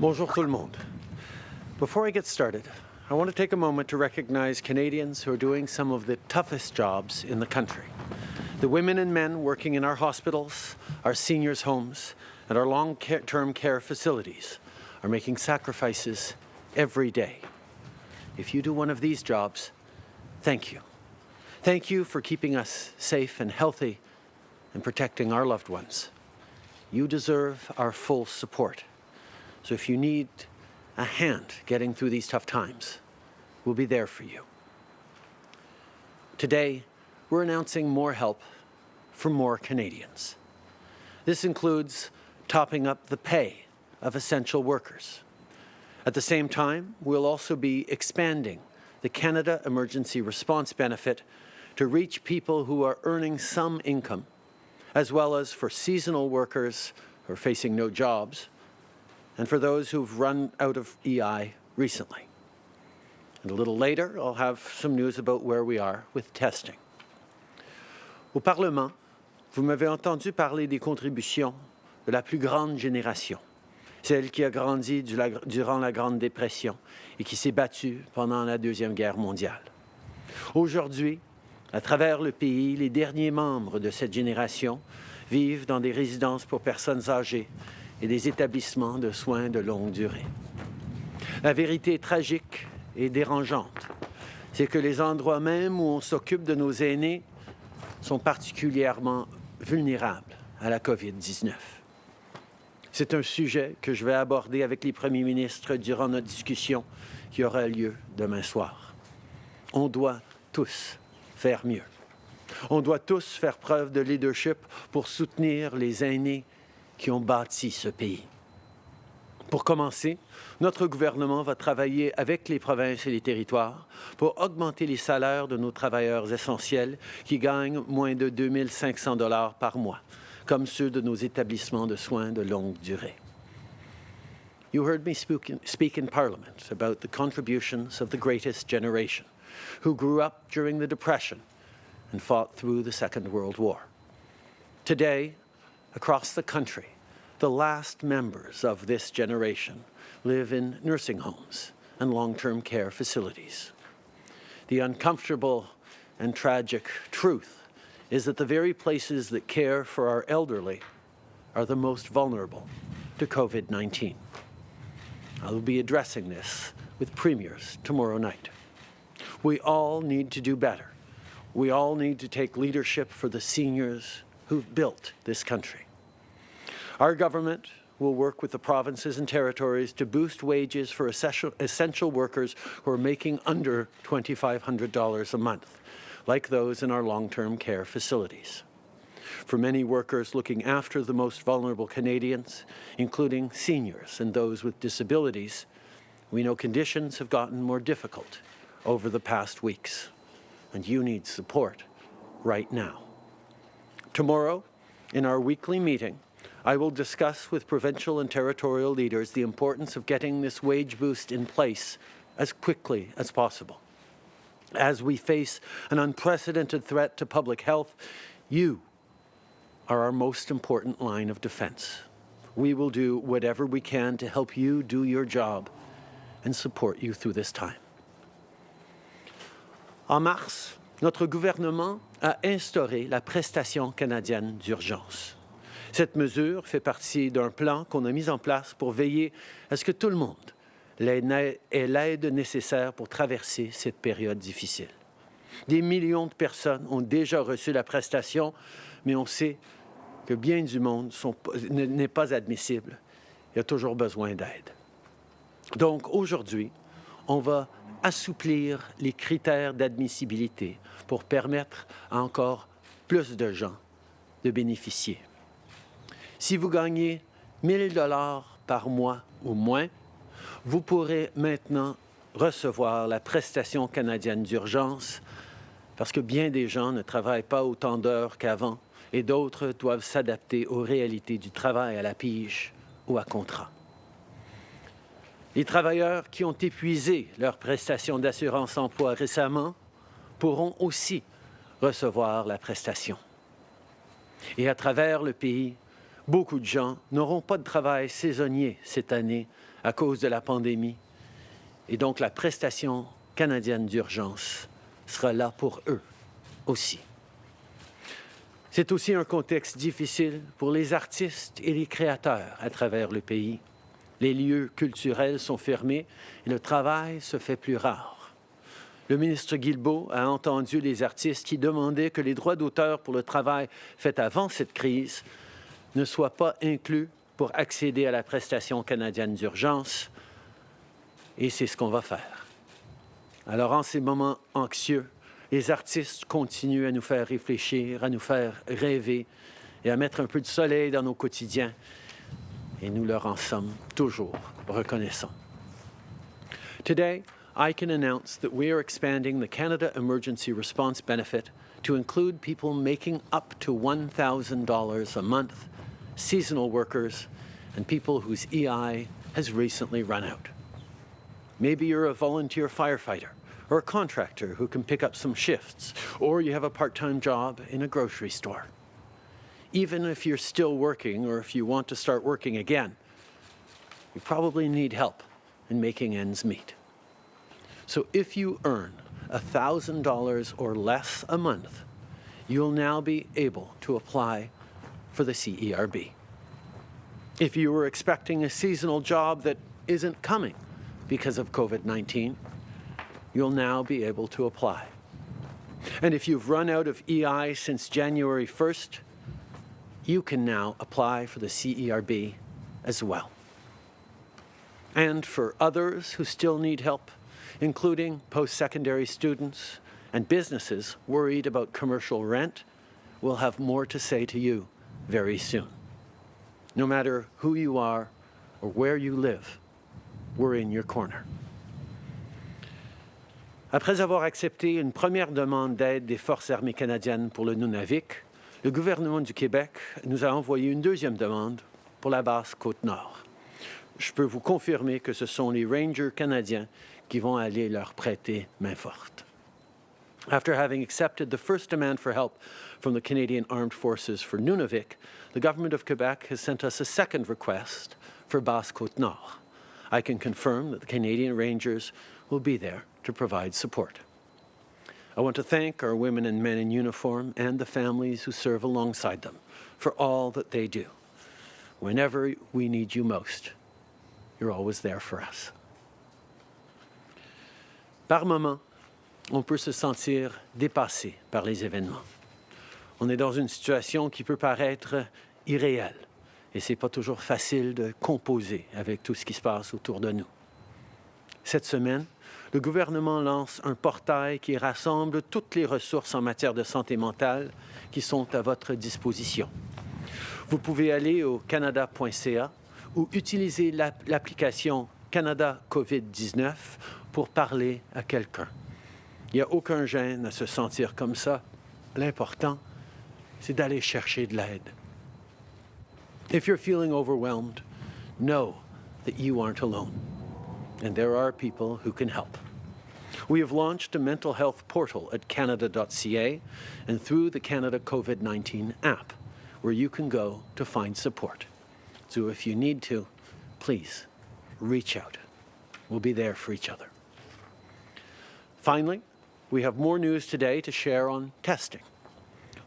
Bonjour tout le monde. Before I get started, I want to take a moment to recognize Canadians who are doing some of the toughest jobs in the country. The women and men working in our hospitals, our seniors' homes, and our long-term care facilities are making sacrifices every day. If you do one of these jobs, thank you. Thank you for keeping us safe and healthy and protecting our loved ones. You deserve our full support. So if you need a hand getting through these tough times, we'll be there for you. Today, we're announcing more help for more Canadians. This includes topping up the pay of essential workers. At the same time, we'll also be expanding the Canada Emergency Response Benefit to reach people who are earning some income, as well as for seasonal workers who are facing no jobs, and for those who've run out of EI recently. And a little later, I'll have some news about where we are with testing. Au Parlement, vous m'avez entendu parler des contributions de la plus grande génération, celle qui a grandi durant la Grande Dépression et qui s'est battue pendant la Deuxième Guerre mondiale. Aujourd'hui, à travers le pays, les derniers membres de cette génération vivent dans des résidences pour personnes âgées et des établissements de soins de longue durée. La vérité tragique et dérangeante, c'est que les endroits même où on s'occupe de nos aînés sont particulièrement vulnérables à la COVID-19. C'est un sujet que je vais aborder avec les premiers ministres durant notre discussion qui aura lieu demain soir. On doit tous faire mieux. On doit tous faire preuve de leadership pour soutenir les aînés qui ont bâti ce pays. Pour commencer, notre gouvernement va travailler avec les provinces et les territoires pour augmenter les salaires de nos travailleurs essentiels qui gagnent moins de 2 500 dollars par mois, comme ceux de nos établissements de soins de longue durée. You heard me speak in Parliament about the contributions of the greatest generation, who grew up during the Depression and fought through the Second World War. Today, across the country, the last members of this generation live in nursing homes and long-term care facilities. The uncomfortable and tragic truth is that the very places that care for our elderly are the most vulnerable to COVID-19. I will be addressing this with premiers tomorrow night. We all need to do better. We all need to take leadership for the seniors who've built this country. Our government will work with the provinces and territories to boost wages for essential, workers who are making under $2,500 a month, like those in our long-term care facilities. For many workers looking after the most vulnerable Canadians, including seniors and those with disabilities, we know conditions have gotten more difficult over the past weeks, and you need support right now. Tomorrow, in our weekly meeting, I will discuss with provincial and territorial leaders the importance of getting this wage boost in place as quickly as possible. As we face an unprecedented threat to public health, you are our most important line of defense. We will do whatever we can to help you do your job and support you through this time. En mars, notre gouvernement a instauré la prestation canadienne d'urgence. Cette mesure fait partie d'un plan qu'on a mis en place pour veiller à ce que tout le monde ait l'aide nécessaire pour traverser cette période difficile. Des millions de personnes ont déjà reçu la prestation, mais on sait que bien du monde n'est pas admissible. Il y a toujours besoin d'aide. Donc aujourd'hui, on va assouplir les critères d'admissibilité pour permettre à encore plus de gens de bénéficier. Si vous gagnez 1000 dollars par mois ou moins, vous pourrez maintenant recevoir la prestation canadienne d'urgence parce que bien des gens ne travaillent pas autant d'heures qu'avant et d'autres doivent s'adapter aux réalités du travail à la pige ou à contrat. Les travailleurs qui ont épuisé leur prestation d'assurance emploi récemment pourront aussi recevoir la prestation. Et à travers le pays, Beaucoup de gens n'auront pas de travail saisonnier cette année à cause de la pandémie et donc la prestation canadienne d'urgence sera là pour eux aussi. C'est aussi un contexte difficile pour les artistes et les créateurs à travers le pays. Les lieux culturels sont fermés et le travail se fait plus rare. Le ministre Guilbeault a entendu les artistes qui demandaient que les droits d'auteur pour le travail fait avant cette crise ne soient pas inclus pour accéder à la prestation canadienne d'urgence. Et c'est ce qu'on va faire. Alors, en ces moments anxieux, les artistes continuent à nous faire réfléchir, à nous faire rêver et à mettre un peu de soleil dans nos quotidiens. Et nous leur en sommes toujours reconnaissants. Today, I can announce that we are expanding the Canada Emergency Response Benefit to include people making up to $1,000 a month, seasonal workers, and people whose EI has recently run out. Maybe you're a volunteer firefighter or a contractor who can pick up some shifts, or you have a part-time job in a grocery store. Even if you're still working or if you want to start working again, you probably need help in making ends meet. So if you earn $1,000 or less a month, you'll now be able to apply for the CERB. If you were expecting a seasonal job that isn't coming because of COVID-19, you'll now be able to apply. And if you've run out of EI since January 1st, you can now apply for the CERB as well. And for others who still need help, including post-secondary students and businesses worried about commercial rent, we'll have more to say to you very soon. No matter who you are or where you live, we're in your corner. Après avoir accepté une première demande d'aide des Forces armées canadiennes pour le Nunavik, le gouvernement du Québec nous a envoyé une deuxième demande pour la base Côte-Nord. Je peux vous confirmer que ce sont les Rangers canadiens qui vont aller leur prêter main forte. After having accepted the first demand for help from the Canadian Armed Forces for Nunavik, the Government of Quebec has sent us a second request for Basse-Côte-Nord. I can confirm that the Canadian Rangers will be there to provide support. I want to thank our women and men in uniform and the families who serve alongside them for all that they do. Whenever we need you most, you're always there for us. Par moments, on peut se sentir dépassé par les événements. On est dans une situation qui peut paraître irréelle et c'est pas toujours facile de composer avec tout ce qui se passe autour de nous. Cette semaine, le gouvernement lance un portail qui rassemble toutes les ressources en matière de santé mentale qui sont à votre disposition. Vous pouvez aller au canada.ca ou utiliser l'application Canada COVID-19 pour parler à quelqu'un. Il n'y a aucun gêne à se sentir comme ça. L'important, c'est d'aller chercher de l'aide. If you're feeling overwhelmed, know that you aren't alone. And there are people who can help. We have launched a mental health portal at canada.ca and through the Canada COVID-19 app, where you can go to find support. So if you need to, please reach out. We'll be there for each other. Finally, we have more news today to share on testing.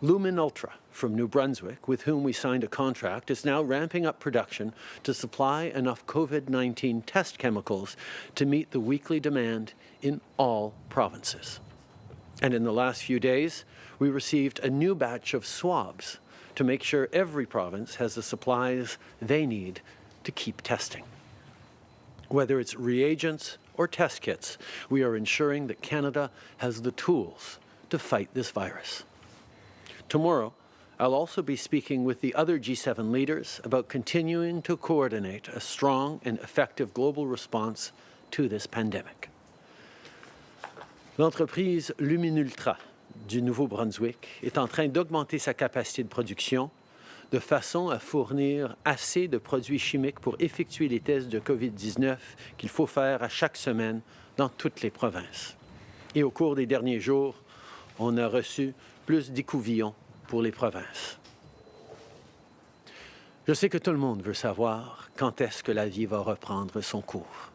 Lumen Ultra from New Brunswick, with whom we signed a contract, is now ramping up production to supply enough COVID-19 test chemicals to meet the weekly demand in all provinces. And in the last few days, we received a new batch of swabs to make sure every province has the supplies they need to keep testing. Whether it's reagents or test kits, we are ensuring that Canada has the tools to fight this virus. Tomorrow, I'll also be speaking with the other G7 leaders about continuing to coordinate a strong and effective global response to this pandemic. L'entreprise Luminultra du Nouveau-Brunswick est en train d'augmenter sa capacité de production de façon à fournir assez de produits chimiques pour effectuer les tests de COVID-19 qu'il faut faire à chaque semaine dans toutes les provinces. Et au cours des derniers jours, on a reçu plus d'écouvillons pour les provinces. Je sais que tout le monde veut savoir quand est-ce que la vie va reprendre son cours.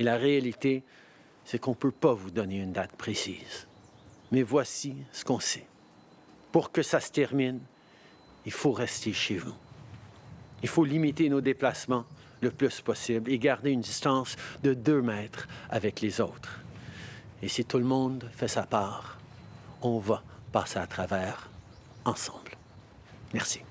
Et la réalité, c'est qu'on ne peut pas vous donner une date précise. Mais voici ce qu'on sait. Pour que ça se termine, il faut rester chez vous. Il faut limiter nos déplacements le plus possible et garder une distance de deux mètres avec les autres. Et si tout le monde fait sa part, on va passer à travers ensemble. Merci.